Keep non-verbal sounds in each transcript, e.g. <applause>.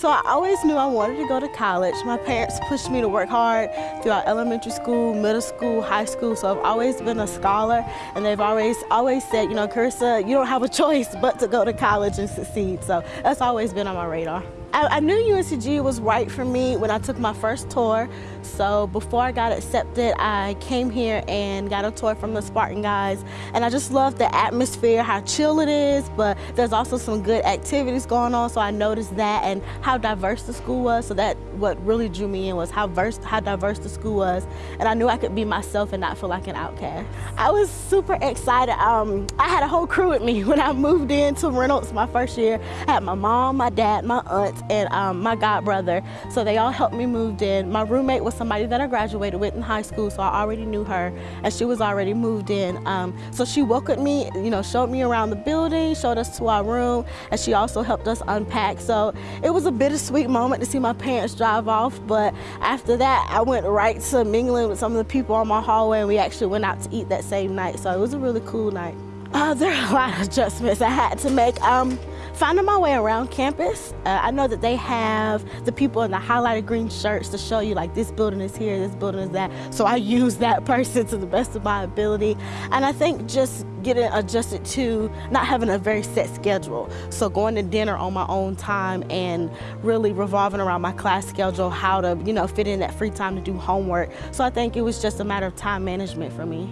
So I always knew I wanted to go to college. My parents pushed me to work hard throughout elementary school, middle school, high school. So I've always been a scholar and they've always always said, you know, Carissa, you don't have a <laughs> choice but to go to college and succeed. So that's always been on my radar. I, I, knew UNCG was right for me when I took my first tour. So before I got accepted, I came here and got a tour from the Spartan guys. And I just love the atmosphere, how chill it is, but there's also some good activities going on. So I noticed that and how diverse the school was. So that what really drew me in was how, verse, how diverse the school was. And I knew I could be myself and not feel like an outcast. I was super excited. Um, I had a whole crew with me <laughs> when I moved into Reynolds my first year. I had my mom, my dad, my aunt, and um, my god brother. So they all helped me move in. My roommate was somebody that I graduated with in high school, so I already knew her, and she was already moved in. Um, so she welcomed me, you know, showed me around the building, showed us to our room, and she also helped us unpack. So it was a bittersweet moment to see my parents drive off, but after that, I went right to mingling with some of the people on my hallway, and we actually went out to eat that same night. So it was a really cool night. Uh, there are a lot of adjustments I had to make. Um, finding my way around campus, uh, I know that they have the people in the highlighted green shirts to show you like this building is here, this building is that. So I <laughs> use that person to the best of my ability. And I think just getting adjusted to not having a very set schedule. So going to dinner on my own time and really revolving around my class schedule, how to, you know, fit in that free time to do homework. So I think it was just a matter of time management for me.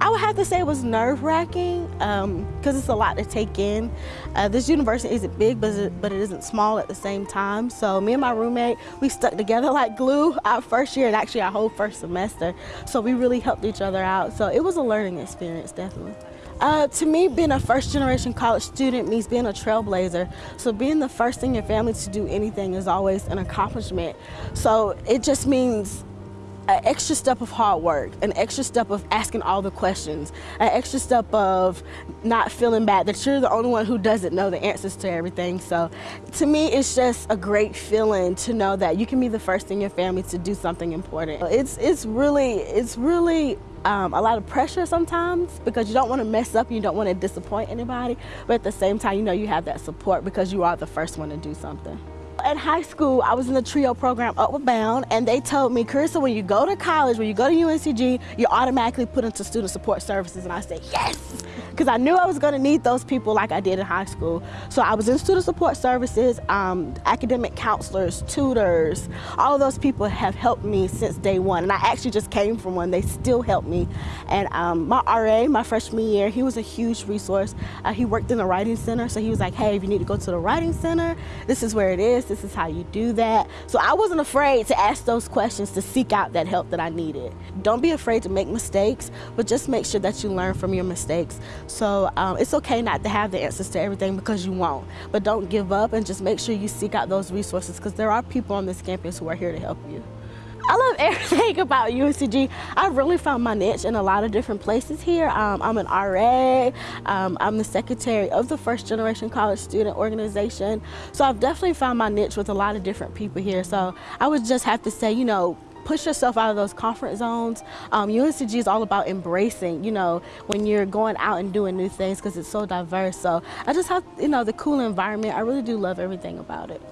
I would have to say it was nerve-wracking because um, it's a lot to take in. Uh, this university isn't big, but it, but it isn't small at the same time. So me and my roommate, we stuck together <laughs> like glue our first year and actually our whole first semester. So we really helped each other out. So it was a learning experience, definitely. Uh, to me, being a first generation college student means being a trailblazer. So being the first in your family to do anything is always an accomplishment. So it just means an extra step of hard work, an extra step of asking all the questions, an extra step of not feeling bad that you're the only one who doesn't know the answers to everything. So to me, it's just a great feeling to know that you can be the first in your family to do something important. It's, it's really, it's really um, a lot of pressure sometimes because you don't want to mess up you don't want to disappoint anybody, but at the same time, you know you have that support because you are the first one to do something. At high school, I was in the TRIO program, Upward Bound, and they told me, Carissa, when you go to college, when you go to UNCG, you're automatically put into student support services. And I said, yes, because I knew I was going to need those people like I did in high school. So I was in student support services, um, academic counselors, tutors, all those people have helped me since day one. And I actually just came from one. They still help me. And um, my RA, my freshman year, he was a huge resource. Uh, he worked in the writing center. So he was like, hey, if you need to go to the writing center, this is where it is. This is how you do that. So I wasn't afraid to ask those questions to seek out that help that I needed. Don't be afraid to make mistakes, but just make sure that you learn from your mistakes. So um, it's okay not to have the answers to everything because you won't. But don't give up and just make sure you seek out those resources because there are people on this campus who are here to help you. I love <laughs> everything about UNCG. I really found my niche in a lot of different places here. Um, I'm an RA, um, I'm the secretary of the First Generation College Student Organization. So I've definitely found my niche with a lot of different people here. So I would just have to say, you know, push yourself out of those comfort zones. Um, UNCG is all about embracing, you know, when you're going out and doing new things because it's so diverse. So I just have, you know, the cool environment. I really do love everything about it.